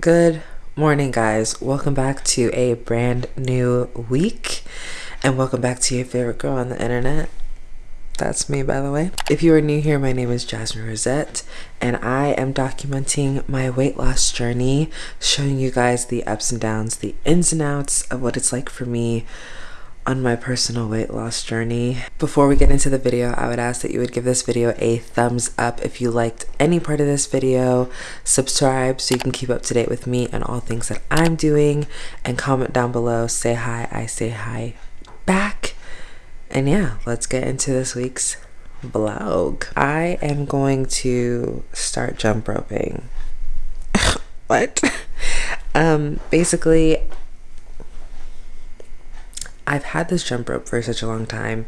Good morning, guys. Welcome back to a brand new week, and welcome back to your favorite girl on the internet. That's me, by the way. If you are new here, my name is Jasmine Rosette, and I am documenting my weight loss journey, showing you guys the ups and downs, the ins and outs of what it's like for me on my personal weight loss journey. Before we get into the video, I would ask that you would give this video a thumbs up if you liked any part of this video, subscribe so you can keep up to date with me and all things that I'm doing, and comment down below, say hi, I say hi back. And yeah, let's get into this week's vlog. I am going to start jump roping. what? um, basically, I've had this jump rope for such a long time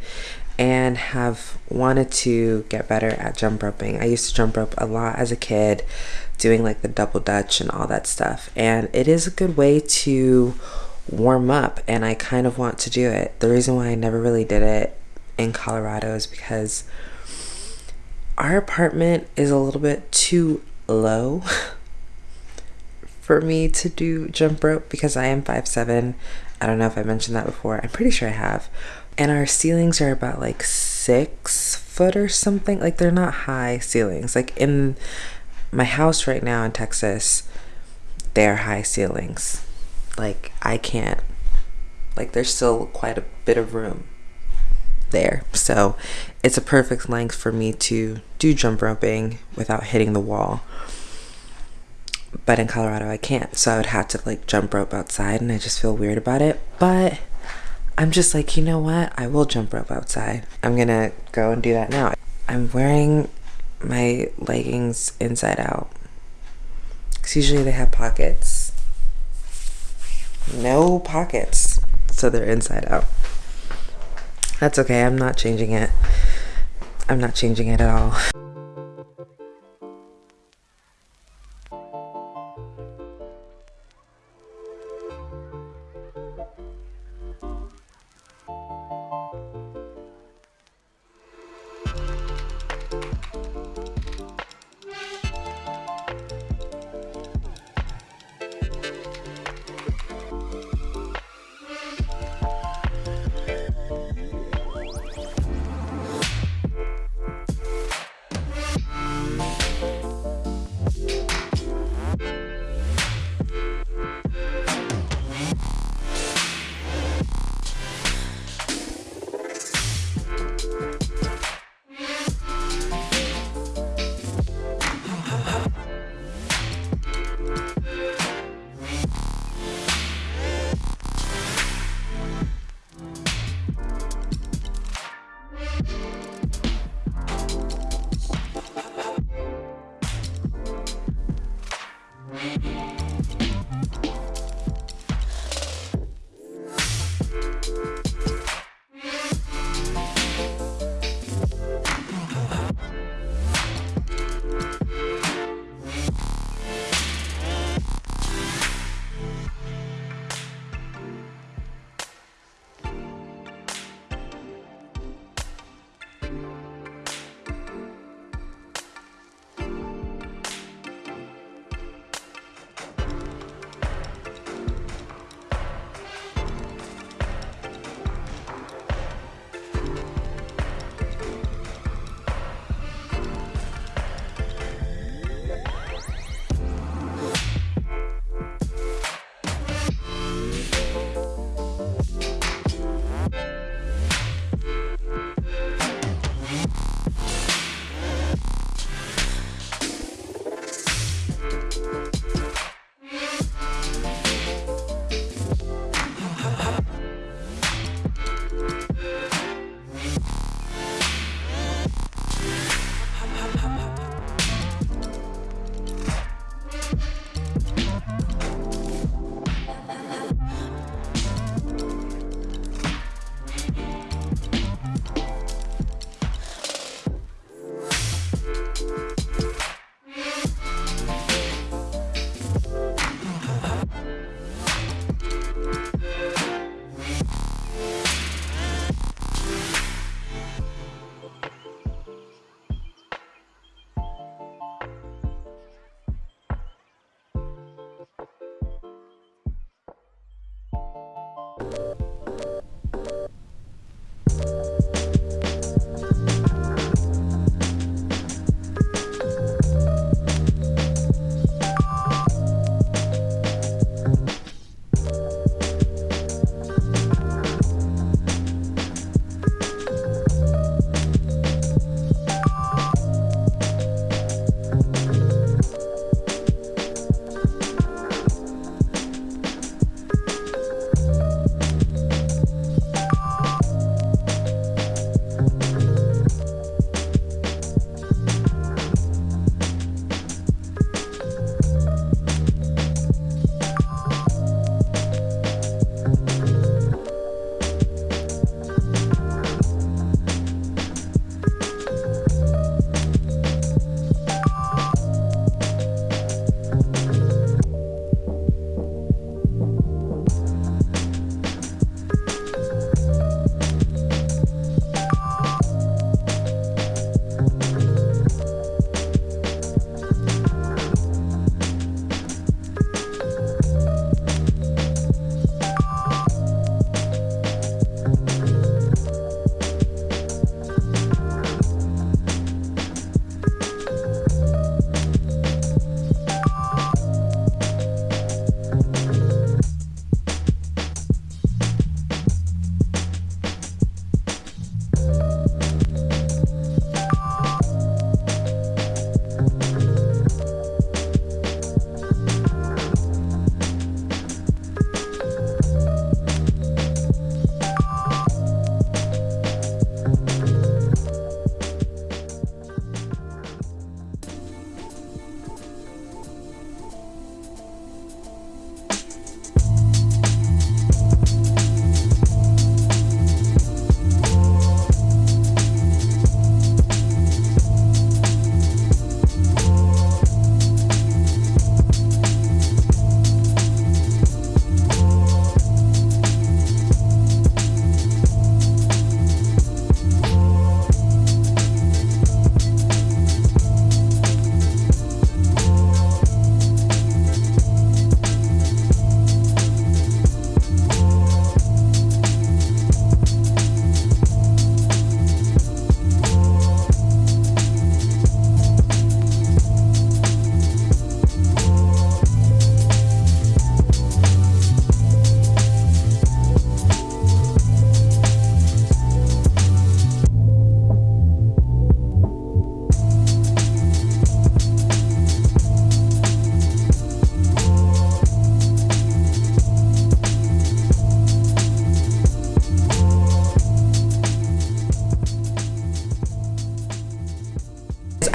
and have wanted to get better at jump roping. I used to jump rope a lot as a kid, doing like the double dutch and all that stuff. And it is a good way to warm up, and I kind of want to do it. The reason why I never really did it in Colorado is because our apartment is a little bit too low for me to do jump rope because I am 5'7 I don't know if I mentioned that before. I'm pretty sure I have. And our ceilings are about like six foot or something. Like they're not high ceilings. Like in my house right now in Texas, they're high ceilings. Like I can't, like there's still quite a bit of room there. So it's a perfect length for me to do jump roping without hitting the wall but in Colorado I can't. So I would have to like jump rope outside and I just feel weird about it. But I'm just like, you know what? I will jump rope outside. I'm gonna go and do that now. I'm wearing my leggings inside out. Because usually they have pockets. No pockets. So they're inside out. That's okay. I'm not changing it. I'm not changing it at all.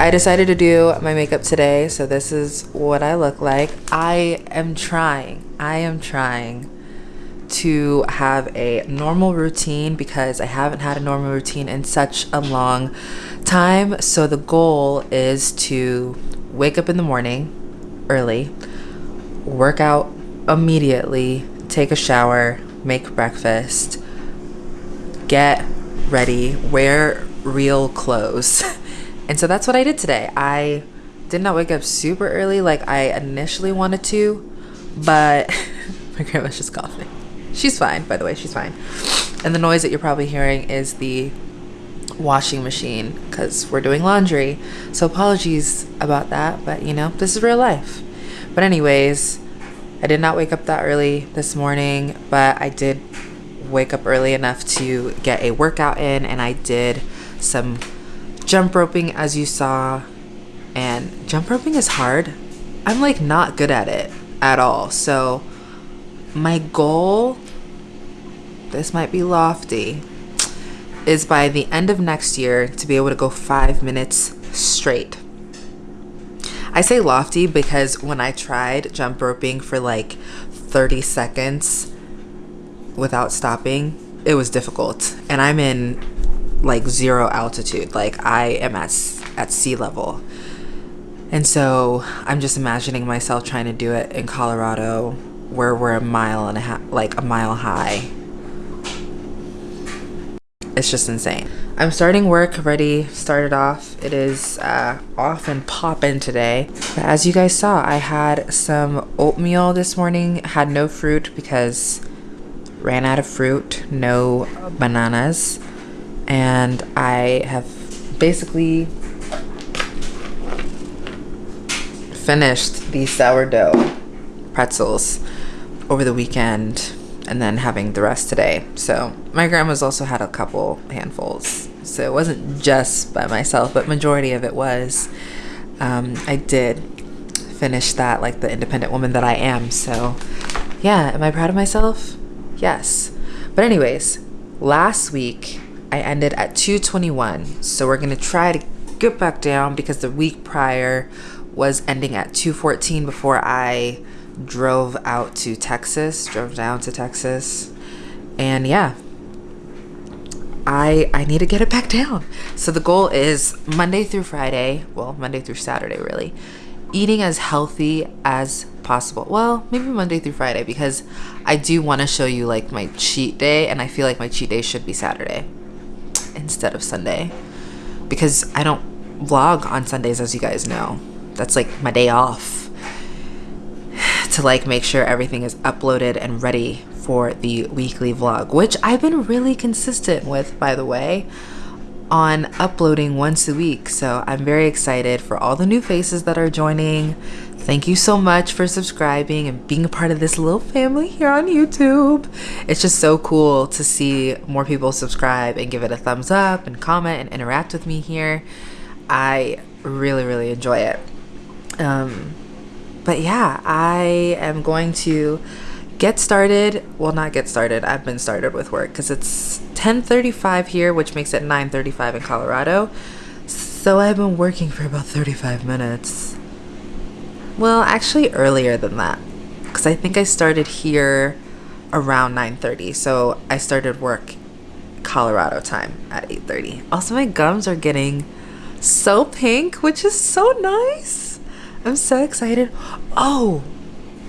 I decided to do my makeup today, so this is what I look like. I am trying, I am trying to have a normal routine because I haven't had a normal routine in such a long time. So the goal is to wake up in the morning early, work out immediately, take a shower, make breakfast, get ready, wear real clothes. and so that's what I did today. I did not wake up super early like I initially wanted to, but my grandma's just coughing. She's fine, by the way, she's fine. And the noise that you're probably hearing is the washing machine because we're doing laundry. So apologies about that, but you know, this is real life. But, anyways, I did not wake up that early this morning, but I did wake up early enough to get a workout in and I did some jump roping as you saw. And jump roping is hard. I'm like not good at it at all. So my goal, this might be lofty, is by the end of next year to be able to go five minutes straight. I say lofty because when I tried jump roping for like 30 seconds without stopping, it was difficult. And I'm in like zero altitude. Like I am at at sea level. And so I'm just imagining myself trying to do it in Colorado where we're a mile and a half like a mile high. It's just insane. I'm starting work ready, started off. It is uh, off and popping today. But as you guys saw, I had some oatmeal this morning, had no fruit because ran out of fruit, no bananas and I have basically finished the sourdough pretzels over the weekend and then having the rest today. So my grandma's also had a couple handfuls. So it wasn't just by myself, but majority of it was. Um, I did finish that like the independent woman that I am. So yeah, am I proud of myself? Yes. But anyways, last week I ended at 221. So we're to try to get back down because the week prior was ending at 214 before I drove out to Texas, drove down to Texas. And yeah, I I need to get it back down. So the goal is Monday through Friday, well, Monday through Saturday really, eating as healthy as possible. Well, maybe Monday through Friday because I do want to show you like my cheat day and I feel like my cheat day should be Saturday instead of Sunday because I don't vlog on Sundays as you guys know. That's like my day off to like make sure everything is uploaded and ready for the weekly vlog, which I've been really consistent with by the way on uploading once a week. So I'm very excited for all the new faces that are joining. Thank you so much for subscribing and being a part of this little family here on YouTube. It's just so cool to see more people subscribe and give it a thumbs up and comment and interact with me here. I really, really enjoy it. Um, but yeah, I am going to get started. Well, not get started. I've been started with work because it's 10:35 here, which makes it 9:35 in Colorado. So I've been working for about 35 minutes. Well, actually earlier than that. Because I think I started here around 9.30. So I started work Colorado time at 8.30. Also, my gums are getting so pink, which is so nice. I'm so excited. Oh,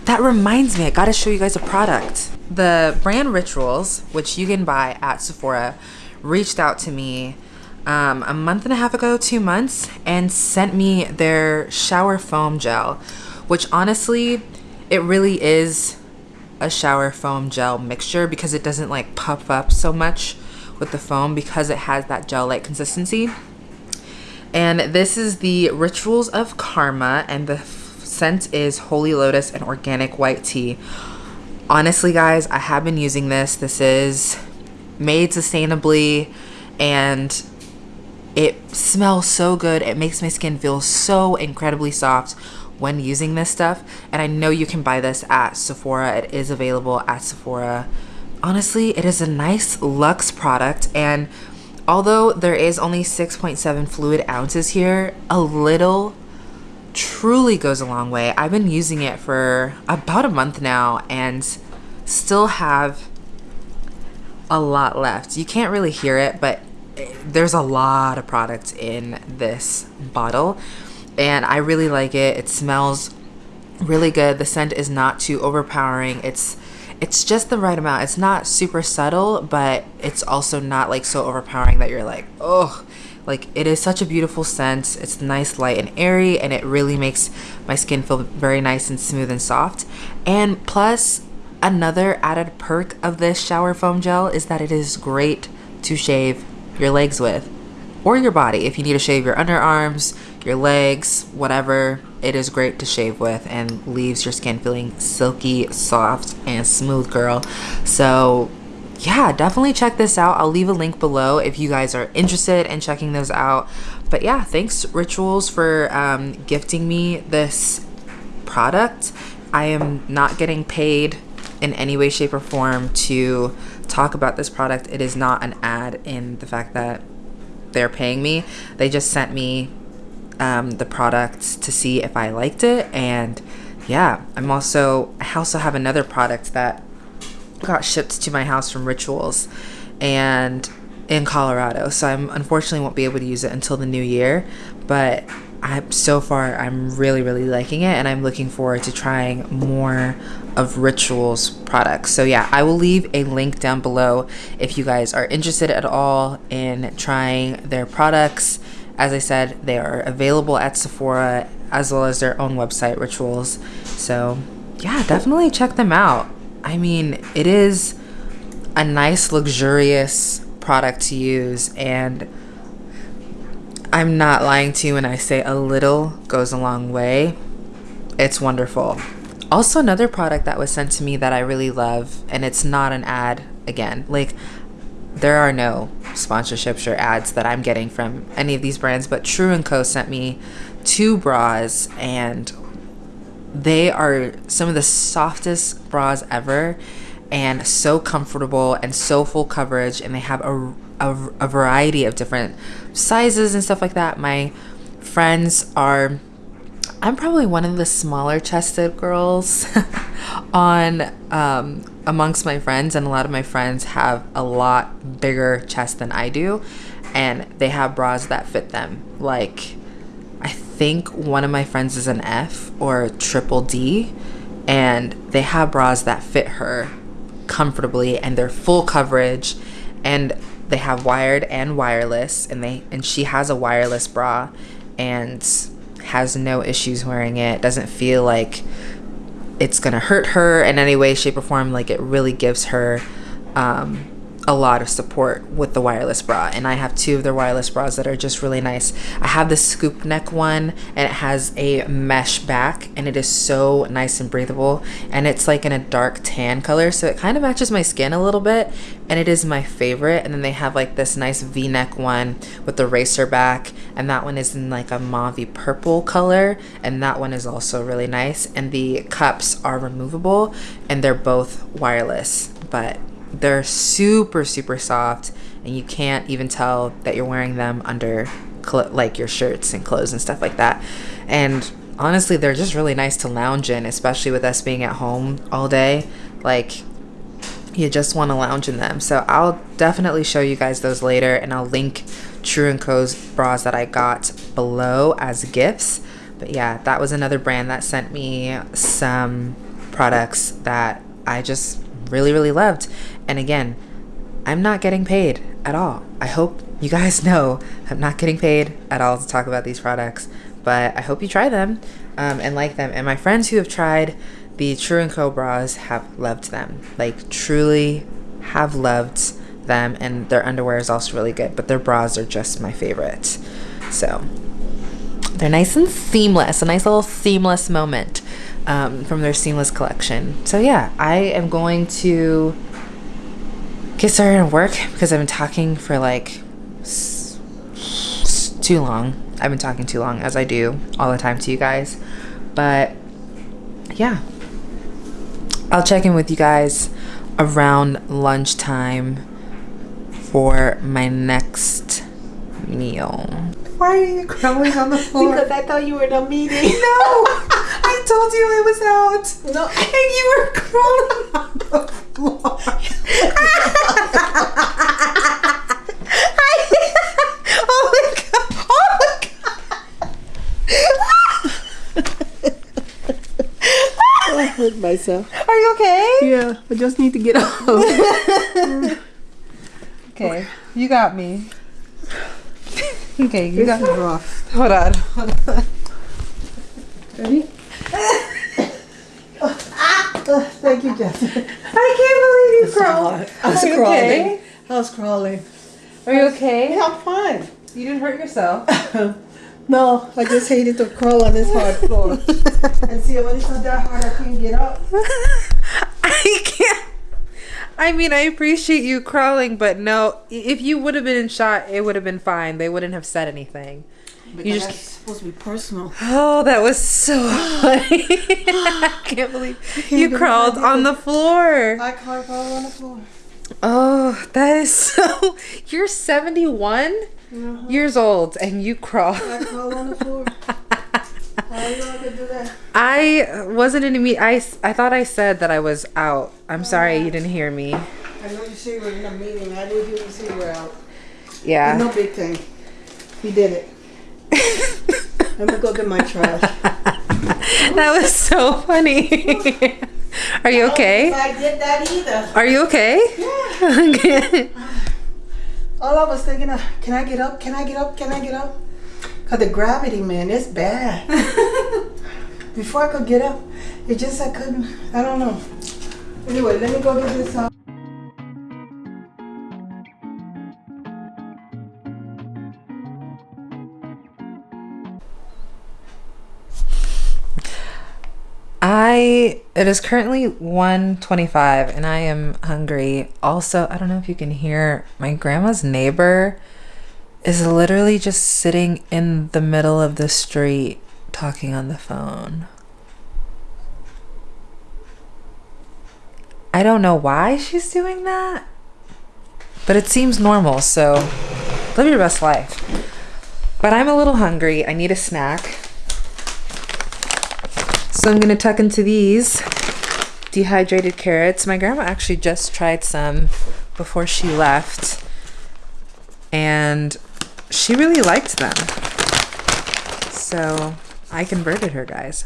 that reminds me, I gotta show you guys a product. The brand Rituals, which you can buy at Sephora, reached out to me um, a month and a half ago, two months, and sent me their shower foam gel, which honestly, it really is a shower foam gel mixture because it doesn't like puff up so much with the foam because it has that gel-like consistency. And this is the Rituals of Karma, and the scent is Holy Lotus and Organic White Tea. Honestly, guys, I have been using this. This is made sustainably and it smells so good. It makes my skin feel so incredibly soft when using this stuff. And I know you can buy this at Sephora. It is available at Sephora. Honestly, it is a nice luxe product and although there is only 6.7 fluid ounces here, a little truly goes a long way. I've been using it for about a month now and still have a lot left. You can't really hear it, but there's a lot of products in this bottle and I really like it. It smells really good. The scent is not too overpowering. It's it's just the right amount. It's not super subtle, but it's also not like so overpowering that you're like, oh, like it is such a beautiful scent. It's nice, light, and airy, and it really makes my skin feel very nice and smooth and soft. And plus, another added perk of this shower foam gel is that it is great to shave your legs with or your body. If you need to shave your underarms, your legs, whatever, it is great to shave with and leaves your skin feeling silky, soft, and smooth, girl. So, yeah, definitely check this out. I'll leave a link below if you guys are interested in checking those out. But yeah, thanks Rituals for um, gifting me this product. I am not getting paid in any way, shape, or form to talk about this product. It is not an ad in the fact that they're paying me. They just sent me um, the product to see if I liked it. And yeah, I'm also, I also have another product that got shipped to my house from Rituals and in Colorado. So I'm unfortunately won't be able to use it until the new year, but I'm so far I'm really really liking it and I'm looking forward to trying more of Rituals products. So yeah, I will leave a link down below if you guys are interested at all in trying their products. As I said, they are available at Sephora as well as their own website Rituals. So yeah, definitely check them out. I mean, it is a nice luxurious product to use and I'm not lying to you when I say a little goes a long way. It's wonderful. Also, another product that was sent to me that I really love, and it's not an ad again. Like, there are no sponsorships or ads that I'm getting from any of these brands, but True & Co. sent me two bras, and they are some of the softest bras ever and so comfortable and so full coverage and they have a, a, a, variety of different sizes and stuff like that my friends are i'm probably one of the smaller chested girls on um, amongst my friends and a lot of my friends have a lot bigger chest than i do and they have bras that fit them. Like i think one of my friends is an f or triple d and they have bras that fit her comfortably and they're full coverage and they have wired and wireless and they and she has a wireless bra and has no issues wearing it doesn't feel like it's gonna hurt her in any way shape or form like it really gives her um, a lot of support with the wireless bra and I have two of their wireless bras that are just really nice. I have the scoop neck one and it has a mesh back and it is so nice and breathable and it's like in a dark tan color so it kind of matches my skin a little bit and it is my favorite and then they have like this nice v-neck one with the racer back and that one is in like a mauve purple color and that one is also really nice and the cups are removable and they're both wireless but they're super, super soft, and you can't even tell that you're wearing them under like your shirts and clothes and stuff like that. And honestly, they're just really nice to lounge in, especially with us being at home all day. Like, you just want to lounge in them. So I'll definitely show you guys those later, and I'll link True & Co.'s bras that I got below as gifts. But yeah, that was another brand that sent me some products that I just really, really loved. And again, I'm not getting paid at all. I hope you guys know I'm not getting paid at all to talk about these products, but I hope you try them um, and like them. And my friends who have tried the True & Co bras have loved them. Like truly have loved them and their underwear is also really good, but their bras are just my favorite. So they're nice and seamless, a nice little seamless moment um, from their seamless collection. So yeah, I am going to get started on work because I've been talking for like too long. I've been talking too long as I do all the time to you guys. But yeah, I'll check in with you guys around lunchtime for my next meal. Why are you crawling on the floor? Because I thought you were in a meeting. no, I told you I was out. No. and you were crawling on the floor. oh my god! Oh my I hurt myself. Are you okay? Yeah, I just need to get up. Okay, you got me. Okay, you got is rough. Hold on. Hold on. Ready? Thank you, Jessica. I can't believe you crawled. I was crawling. okay? I was crawling. Are you okay? Yeah, I'm fine. You didn't hurt yourself. No, I just hated to crawl on this hard floor. and see, when it's not that hard, I can't get up. I can't. I mean, I appreciate you crawling, but no. If you would have been in shot, it would have been fine. They wouldn't have said anything. Because just- that's supposed to be personal. Oh, that was so funny. I can't believe you believe crawled I did on the floor. I can't on the floor. Oh, that is so. You're 71 Uh-huh. years old and you crawl. I crawl on the floor. I know I could do that. I wasn't in a meet. I thought I said that I was out. I'm sorry you didn't hear me. I know you say we're in a meeting. I didn't hear you say we're out. Yeah. No big thing. He did it. Let me go get my trash. that was so funny. Are you okay? I did that either. Are you okay? Okay. All I was thinking of, can I get up? Can I get up? Can I get up? Cause the gravity, man, it's bad. Before I could get up, it just I couldn't. I don't know. Anyway, let me go get this. Uh, I it is currently 1:25 and I am hungry. Also, I don't know if you can hear my grandma's neighbor is literally just sitting in the middle of the street talking on the phone. I don't know why she's doing that, but it seems normal. So, live your best life. But I'm a little hungry. I need a snack. So I'm gonna tuck into these dehydrated carrots. My grandma actually just tried some before she left, and she really liked them. So I converted her, guys.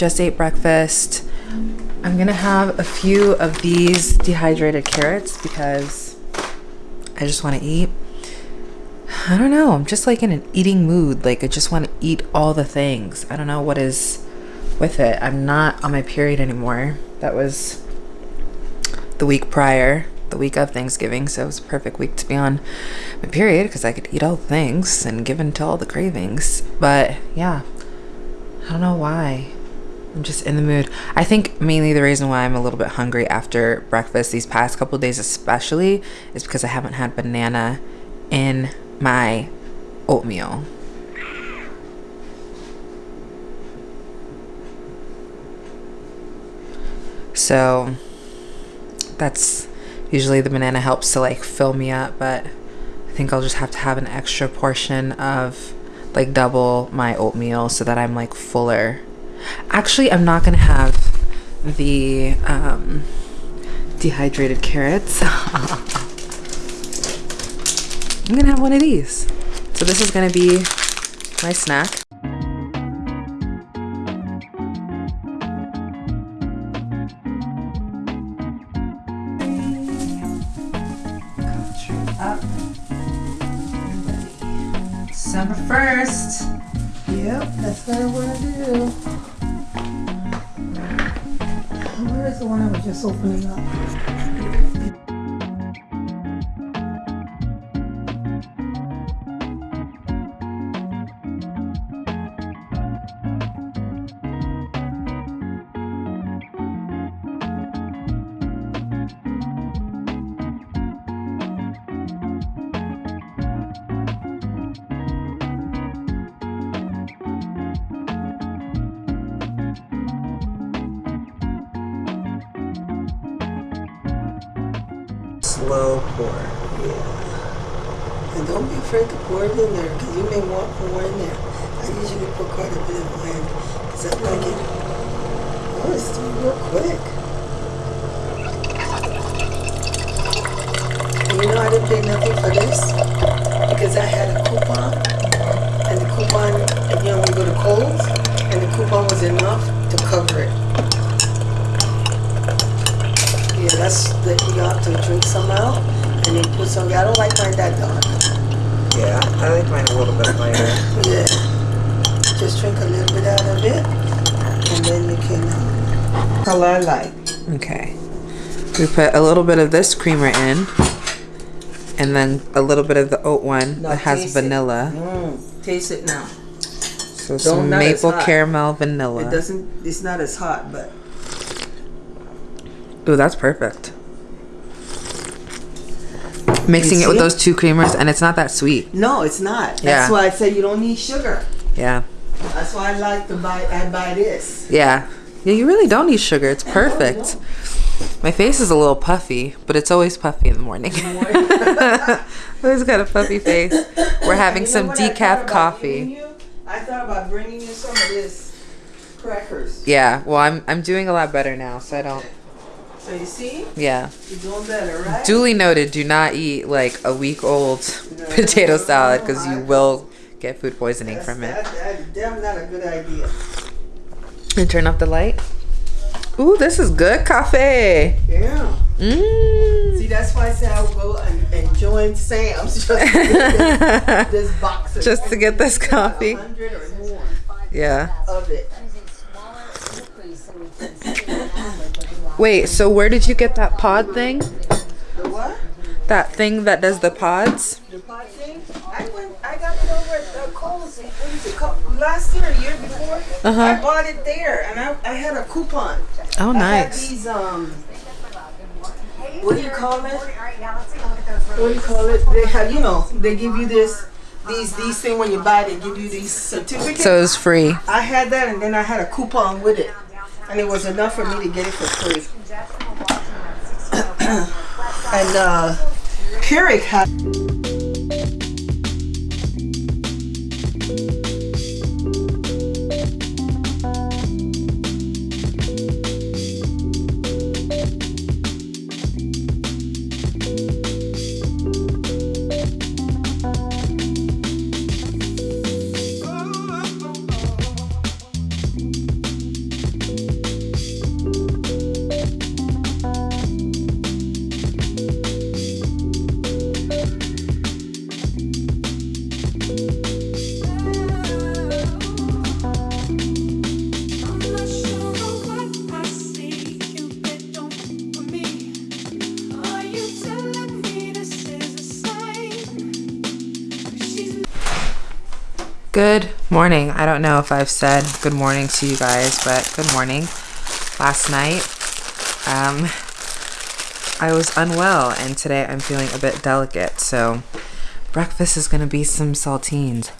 Just ate breakfast. I'm gonna have a few of these dehydrated carrots because I just want to eat. I don't know. I'm just like in an eating mood. Like I just want to eat all the things. I don't know what is with it. I'm not on my period anymore. That was the week prior, the week of Thanksgiving, so it was a perfect week to be on my period because I could eat all the things and give in to all the cravings. But yeah, I don't know why. I'm just in the mood. I think mainly the reason why I'm a little bit hungry after breakfast these past couple days, especially, is because I haven't had banana in my oatmeal. So that's usually the banana helps to like fill me up, but I think I'll just have to have an extra portion of like double my oatmeal so that I'm like fuller. Actually, I'm not gonna have the um, dehydrated carrots. I'm gonna have one of these. So this is gonna be my snack. December 1st. Yep, that's what I want to do. One I was just opening up? Slow pour. Yeah. And don't be afraid to pour it in there because you may want more in there. I usually put quite a bit in mine because I like it. Oh, it's doing real quick. You know, I didn't pay nothing for this because I had a coupon. And the coupon, you know, we go to Kohl's, and the coupon was enough to cover it. Yeah, that's the, you have to drink some out and then put some, I don't like mine that dark. Yeah, I like mine a little bit lighter. Yeah. Just drink a little bit out of it, and then you can. Uh, color I like. Okay. We put a little bit of this creamer in. And then a little bit of the oat one Now that has taste it. vanilla. Mm, taste it now. So some not as maple caramel vanilla. It doesn't. It's not as hot, but Ooh, that's perfect. Mixing it with see? those two creamers, and it's not that sweet. no, it's not. That's Yeah. why I say you don't need sugar. Yeah. That's why I like to buy. I buy this. Yeah. Yeah, you really don't need sugar. It's perfect. My face is a little puffy, but it's always puffy in the morning. always got a puffy face. We're having You know some what I decaf coffee. you? I thought about bringing you some of this crackers. Yeah, well, I'm I'm doing a lot better now, so I don't. So you see, Yeah. you're doing better, right? Duly noted. Do not eat like a week old potato salad because you will get food poisoning That's, from it. That's, that, damn not a good idea. And turn off the light. Ooh, this is good coffee. Yeah. Mmm. See, that's why I say I will go and, and join Sam's just to get this, this box. Just to get this coffee. Hundred or more Yeah. of it. Wait, so where did you get that pod thing? The what? That thing that does the pods? The pod thing? I went. I got it over at uh, Kohl's. It? Last year, year before. Uh-huh. I bought it there, and I, I had a coupon. Oh, I had nice. these um. What do you call it? What do you call it? They have, you know, they give you this, these, these thing when you buy. They give you these certificates. So it's free. I had that, and then I had a coupon with it, and it was enough for me to get it for free. and uh, Keurig had. Good morning. I don't know if I've said good morning to you guys, but good morning. Last night, um, I was unwell, and today I'm feeling a bit delicate. So, breakfast is gonna be some saltines.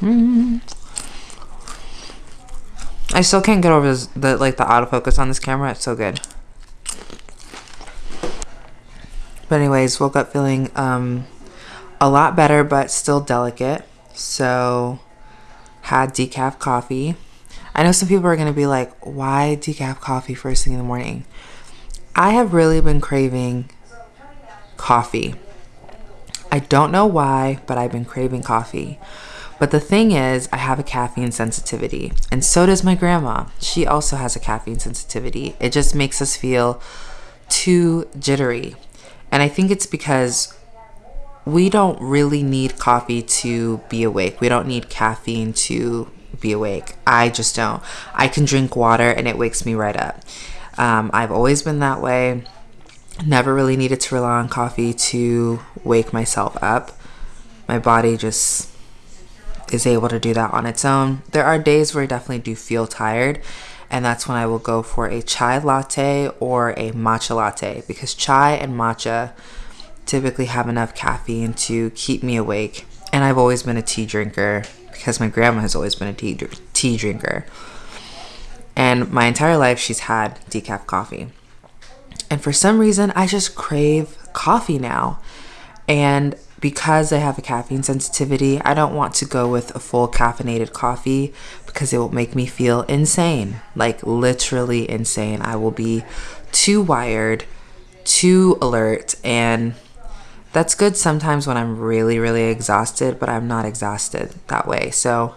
Mm. I still can't get over this, the like the autofocus on this camera. It's so good. But anyways, woke up feeling um, a lot better, but still delicate. So had decaf coffee. I know some people are gonna be like, "Why decaf coffee first thing in the morning?" I have really been craving coffee. I don't know why, but I've been craving coffee. But the thing is, I have a caffeine sensitivity, and so does my grandma. She also has a caffeine sensitivity. It just makes us feel too jittery. And I think it's because we don't really need coffee to be awake. We don't need caffeine to be awake. I just don't. I can drink water and it wakes me right up. Um, I've always been that way. Never really needed to rely on coffee to wake myself up. My body just is able to do that on its own. There are days where I definitely do feel tired and that's when I will go for a chai latte or a matcha latte because chai and matcha typically have enough caffeine to keep me awake. And I've always been a tea drinker because my grandma has always been a tea, tea drinker. And my entire life, she's had decaf coffee. And for some reason, I just crave coffee now. And because I have a caffeine sensitivity, I don't want to go with a full caffeinated coffee because it will make me feel insane like literally insane. I will be too wired, too alert, and that's good sometimes when I'm really, really exhausted, but I'm not exhausted that way. So,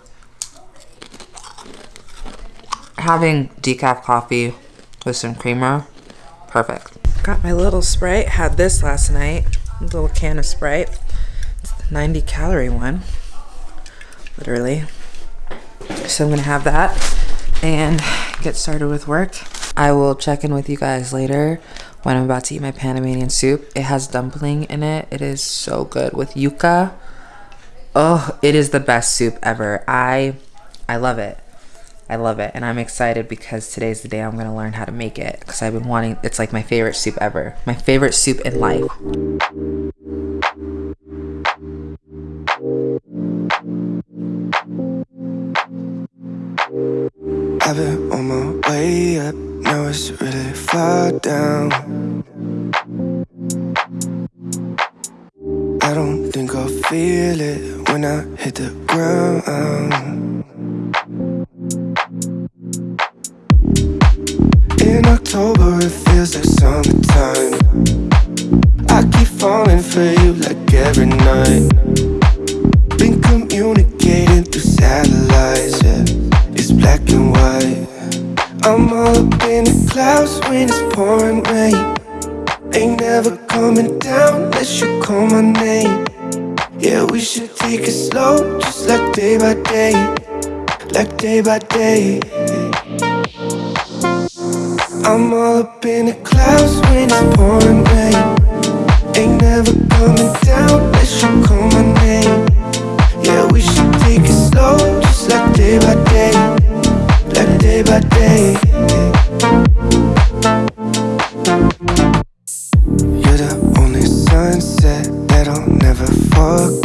having decaf coffee with some creamer, perfect. Got my little Sprite, had this last night, little can of Sprite. 90 calorie one, literally. So I'm gonna have that and get started with work. I will check in with you guys later when I'm about to eat my Panamanian soup. It has dumpling in it. It is so good with yuca. Oh, it is the best soup ever. I I love it. I love it. And I'm excited because today's the day I'm going to learn how to make it because I've been wanting it's like my favorite soup ever. My favorite soup in life. I've been on my way up, now it's really far down. I don't think I'll feel it when I hit the ground. In October, it feels like summertime. I keep falling for you like every night. Been communicating through satellites, yeah black and white. I'm all up in the clouds when it's pouring rain. Ain't never coming down unless you call my name. Yeah, we should take it slow, just like day by day, like day by day. I'm all up in the clouds when it's pouring rain. Ain't never coming down unless you call my name. Yeah, we should take it slow, just like day by day, like day by day. You're the only sunset that I'll never forget.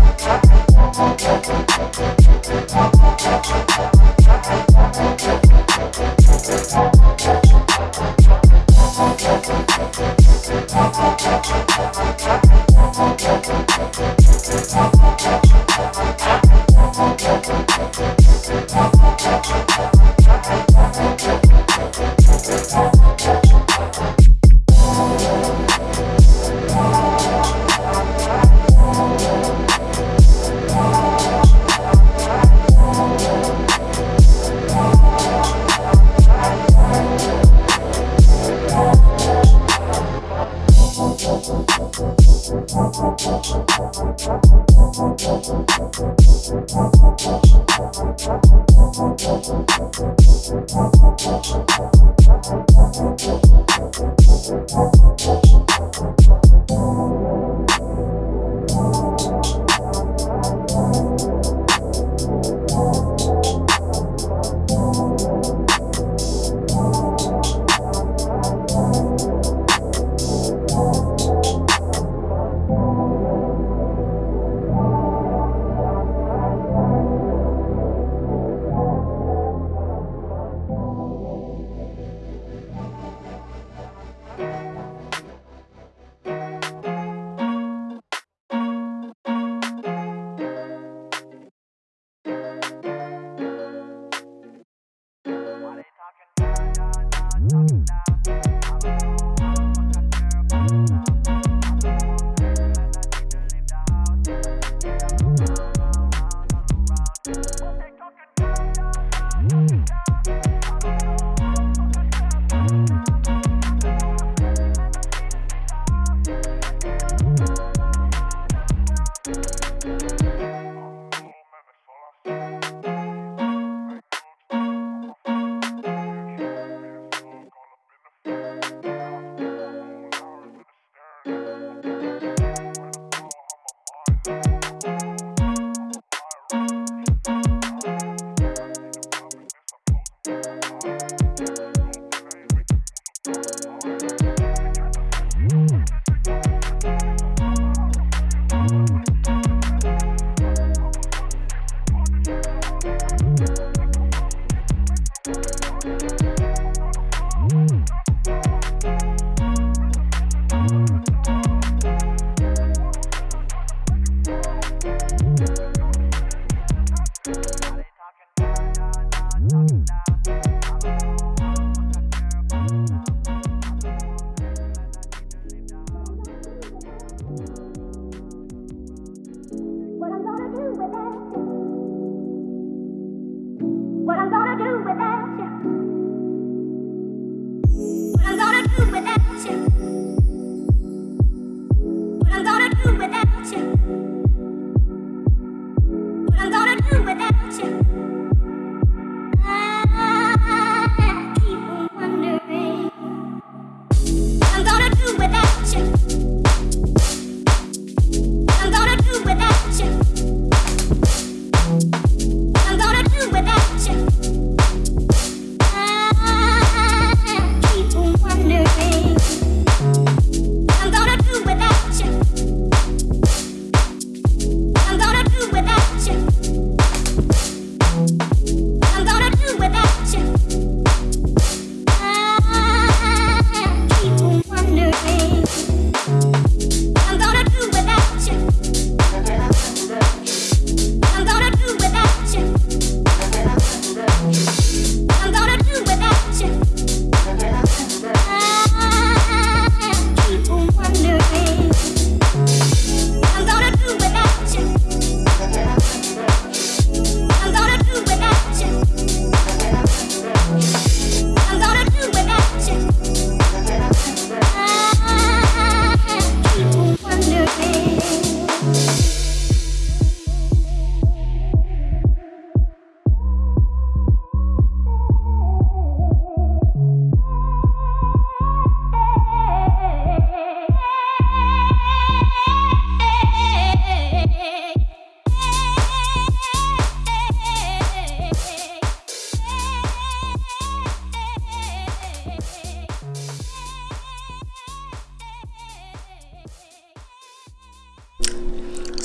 Not.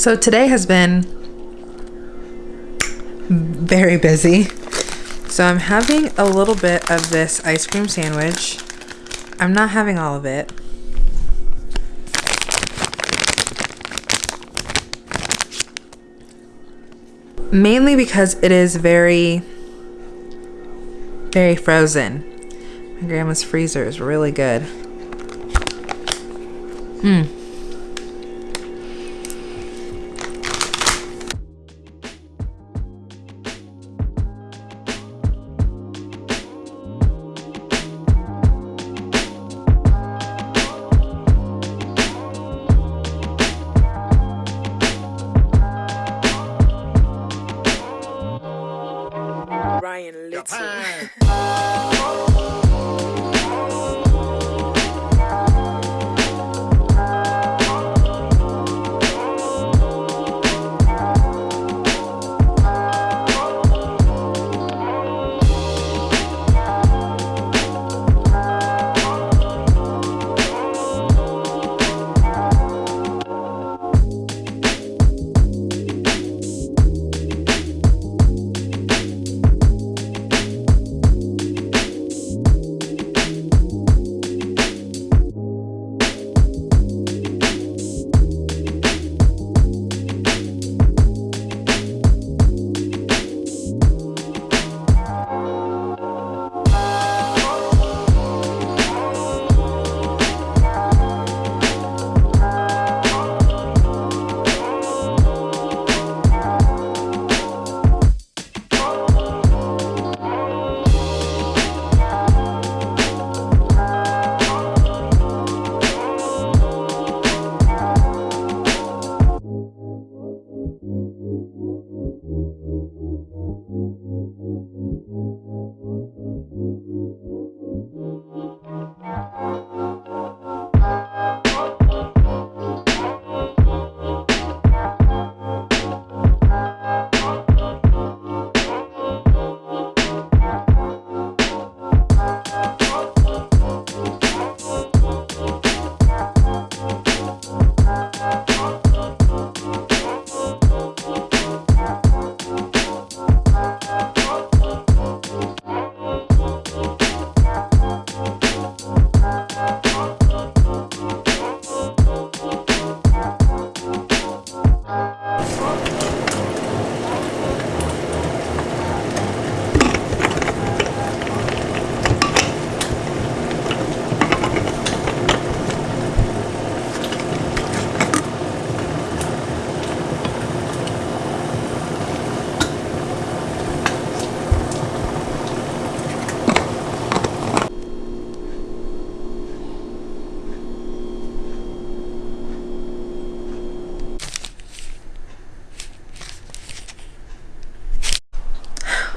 So today has been very busy. So I'm having a little bit of this ice cream sandwich. I'm not having all of it. Mainly because it is very, very frozen. My grandma's freezer is really good. Mmm.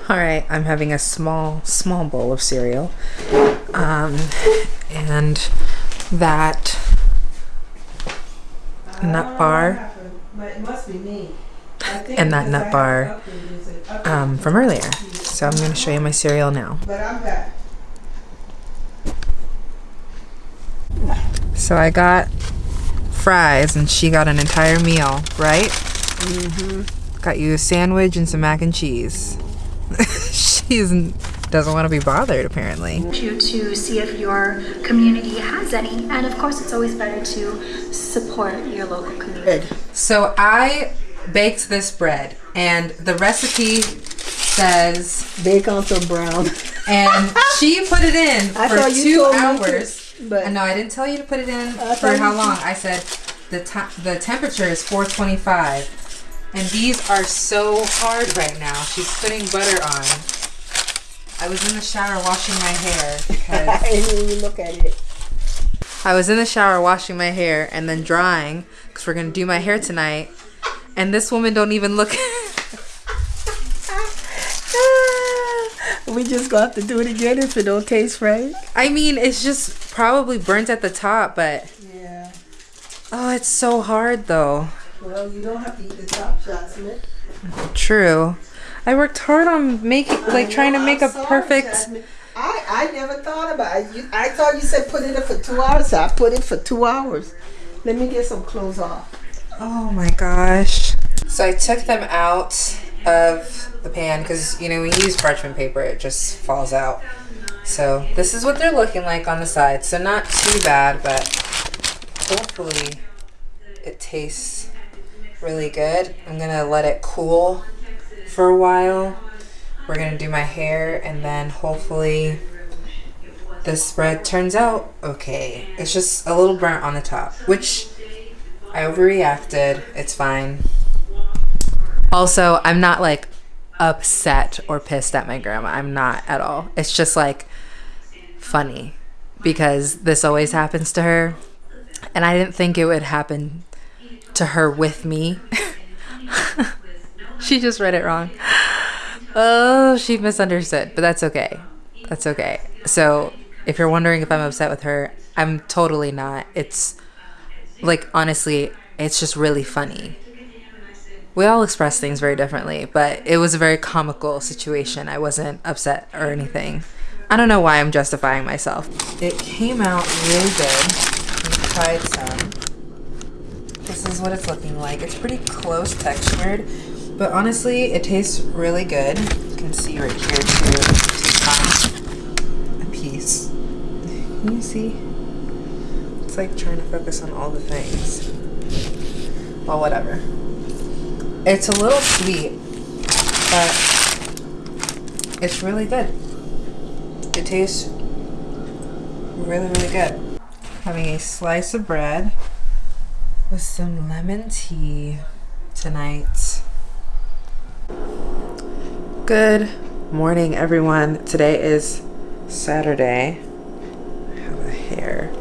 All right, I'm having a small, small bowl of cereal. Um, and that nut bar But it must be me. and that nut bar um, from earlier. So I'm going to show you my cereal now. But I'm back. So I got fries and she got an entire meal, right? Mm-hmm. Got you a sandwich and some mac and cheese. she doesn't want to be bothered, apparently. you to see if your community has any. And of course, it's always better to support your local community. So I baked this bread, and the recipe says, Bake until brown. and she put it in I for two told to, hours. but- no, I didn't tell you to put it in I for how long. I said the ti the temperature is 425, and these are so hard right now. She's putting butter on. I was in the shower washing my hair because I didn't even look at it. I was in the shower washing my hair and then drying because we're gonna do my hair tonight. And this woman don't even look. we just got to do it again if it don't taste right. I mean, it's just probably burnt at the top, but Yeah. oh, it's so hard though. Well, you don't have to eat the top shots, man. True. I worked hard on making, like, trying to make a perfect. I, I never thought about it. You, I thought you said put it in for two hours. So I put it for two hours. Let me get some clothes off. Oh my gosh. So I took them out of the pan because, you know, when you use parchment paper, it just falls out. So this is what they're looking like on the side. So not too bad, but hopefully it tastes really good. I'm gonna let it cool for a while. We're gonna do my hair and then hopefully this spread turns out okay. It's just a little burnt on the top, which I overreacted. It's fine. Also, I'm not like upset or pissed at my grandma. I'm not at all. It's just like funny because this always happens to her. And I didn't think it would happen to her with me. she just read it wrong. Oh, she misunderstood, but that's okay. That's okay. So, if you're wondering if I'm upset with her, I'm totally not. It's like honestly, it's just really funny. We all express things very differently, but it was a very comical situation. I wasn't upset or anything. I don't know why I'm justifying myself. It came out really good. We tried some. This is what it's looking like. It's pretty close textured, but honestly, it tastes really good. You can see right here too. A piece. Can you see? It's like trying to focus on all the things. Well, whatever. It's a little sweet, but it's really good. It tastes really, really good. Having a slice of bread with some lemon tea tonight. Good morning, everyone. Today is Saturday. I have a hair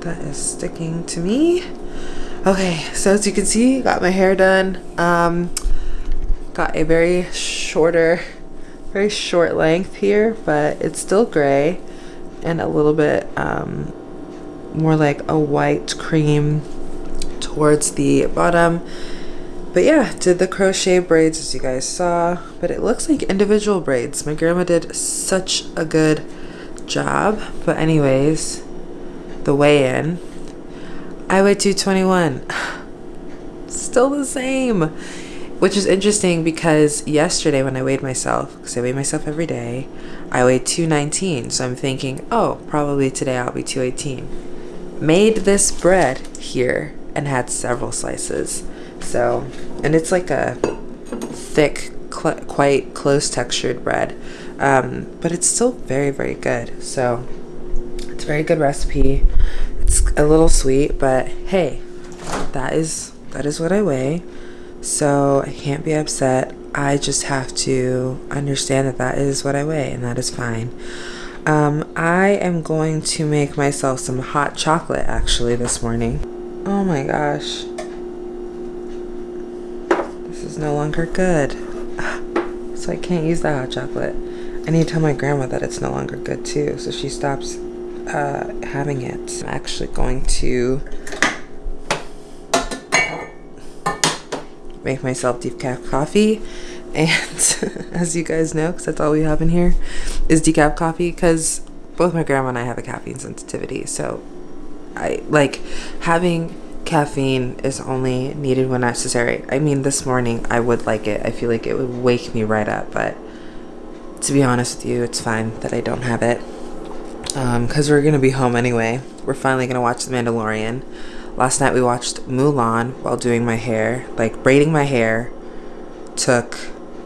that is sticking to me. Okay, so as you can see, got my hair done. Um, got a very shorter, very short length here, but it's still gray and a little bit um, more like a white cream towards the bottom. But yeah, did the crochet braids as you guys saw, but it looks like individual braids. My grandma did such a good job. But anyways, the weigh-in, I weigh 221. Still the same. Which is interesting because yesterday when I weighed myself, because I weigh myself every day, I weighed 219. So I'm thinking, oh, probably today I'll be 218. Made this bread here and had several slices. So, and it's like a thick, cl quite close textured bread. Um, but it's still very, very good. So, it's a very good recipe. It's a little sweet, but hey, that is that is what I weigh. So, I can't be upset. I just have to understand that that is what I weigh, and that is fine. Um, I am going to make myself some hot chocolate actually this morning. Oh my gosh This is no longer good. So I can't use the hot chocolate. I need to tell my grandma that it's no longer good too, so she stops uh, having it. I'm actually going to make myself decaf coffee. And as you guys know, because that's all we have in here, is decaf coffee because both my grandma and I have a caffeine sensitivity. So I like having caffeine is only needed when necessary. I mean, this morning I would like it. I feel like it would wake me right up, but to be honest with you, it's fine that I don't have it. Because um, we're going to be home anyway. We're finally going to watch The Mandalorian. Last night we watched Mulan while doing my hair. Like, braiding my hair took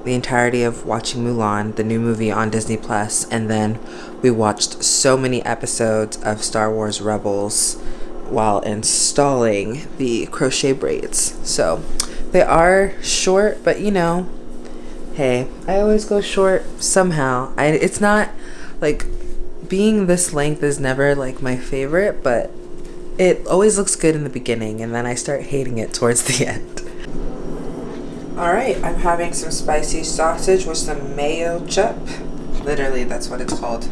the entirety of watching Mulan, the new movie on Disney Plus, and then we watched so many episodes of Star Wars Rebels while installing the crochet braids. So they are short, but you know, hey, I always go short somehow. I it's not like being this length is never like my favorite, but it always looks good in the beginning and then I start hating it towards the end. Alright, I'm having some spicy sausage with some Mayochup. Literally, that's what it's called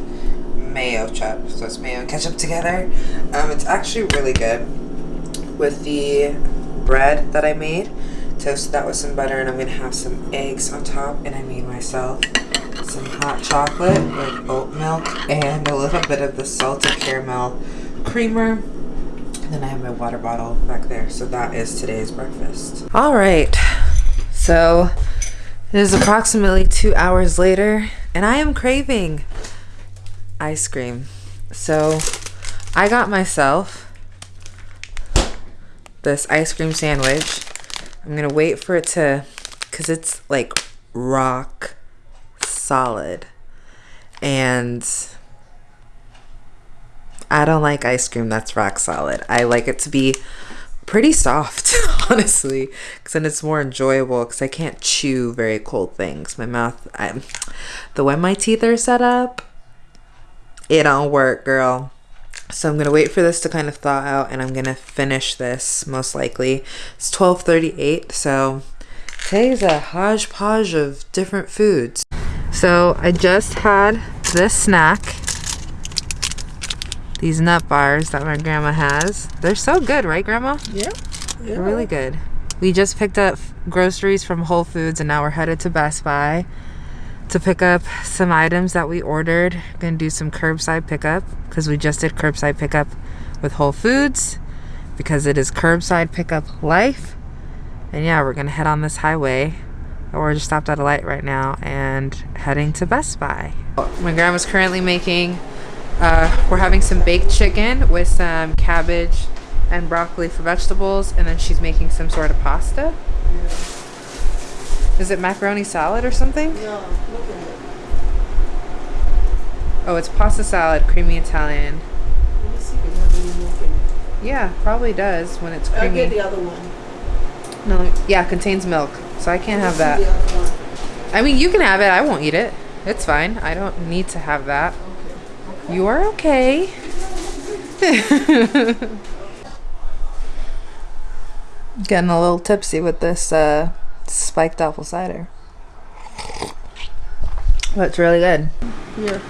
Mayochup. So it's mayo and ketchup together. Um, it's actually really good with the bread that I made. Toasted that with some butter and I'm to have some eggs on top and I made myself some hot chocolate with oat milk and a little bit of the salted caramel creamer. And then I have my water bottle back there. So that is today's breakfast. All right. So it is approximately two hours later, and I am craving ice cream. So I got myself this ice cream sandwich. I'm gonna wait for it to, cause it's like rock solid. And I don't like ice cream that's rock solid. I like it to be pretty soft, honestly, because then it's more enjoyable. Because I can't chew very cold things. My mouth, I, the way my teeth are set up, it don't work, girl. So I'm gonna wait for this to kind of thaw out, and I'm gonna finish this most likely. It's 12:38, so today's a hodgepodge of different foods. So I just had this snack these nut bars that my grandma has. They're so good, right, Grandma? Yeah. They're really good. We just picked up groceries from Whole Foods and now we're headed to Best Buy to pick up some items that we ordered. Gonna do some curbside pickup because we just did curbside pickup with Whole Foods because it is curbside pickup life. And yeah, we're gonna head on this highway. We're just stopped at a light right now and heading to Best Buy. My grandma's currently making uh, we're having some baked chicken with some cabbage and broccoli for vegetables, and then she's making some sort of pasta. Is it macaroni salad or something? No, it. Oh, it's pasta salad, creamy Italian. Let me see if it has any milk in it. Yeah, probably does when it's creamy. I'll get the other one. No, yeah, contains milk, so I can't have that. I mean, you can have it. I won't eat it. It's fine. I don't need to have that. You are okay. Getting a little tipsy with this uh, spiked apple cider. But it's really good. Here.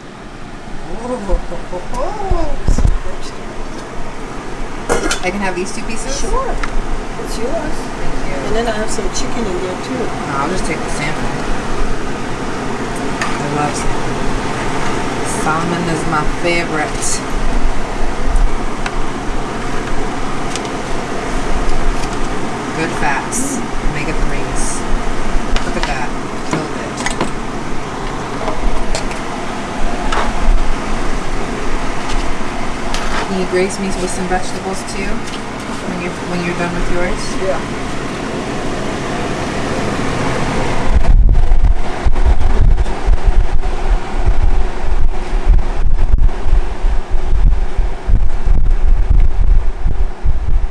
I can have these two pieces? Sure. It's yours. And then I have some chicken in there too. No, I'll just take the salmon. I love salmon. Salmon is my favorite. Good fats. Omega 3s. Look at that. Can you grace me with some vegetables too? When you're when you're done with yours? Yeah.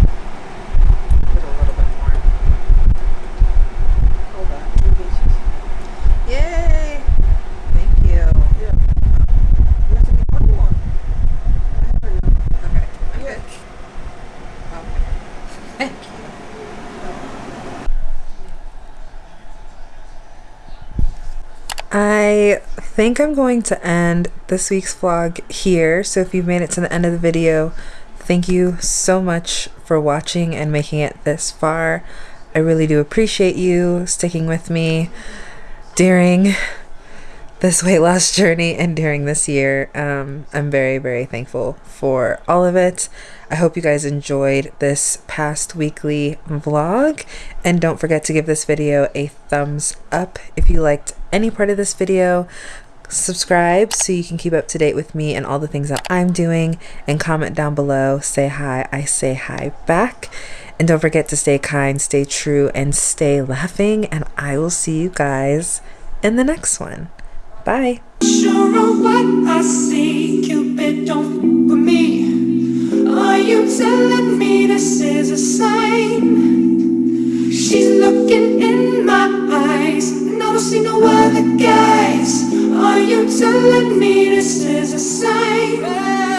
Put a little bit more. Hold on. Let me get you- Yay! Thank you. Yeah. You have to be one more. I don't know. Okay. I'm Yeah. good. Okay. Thank you. I think I'm going to end this week's vlog here. So if you've made it to the end of the video, thank you so much for watching and making it this far. I really do appreciate you sticking with me during this weight loss journey and during this year. Um, I'm very, very thankful for all of it. I hope you guys enjoyed this past weekly vlog. And don't forget to give this video a thumbs up if you liked any part of this video. Subscribe so you can keep up to date with me and all the things that I'm doing. And comment down below. Say hi. I say hi back. And don't forget to stay kind, stay true, and stay laughing. And I will see you guys in the next one. Bye. Sure what I see, Cupid don't with me. Are you telling me this is a sign? She's looking in my eyes, and I don't see no are you telling me this is a sign?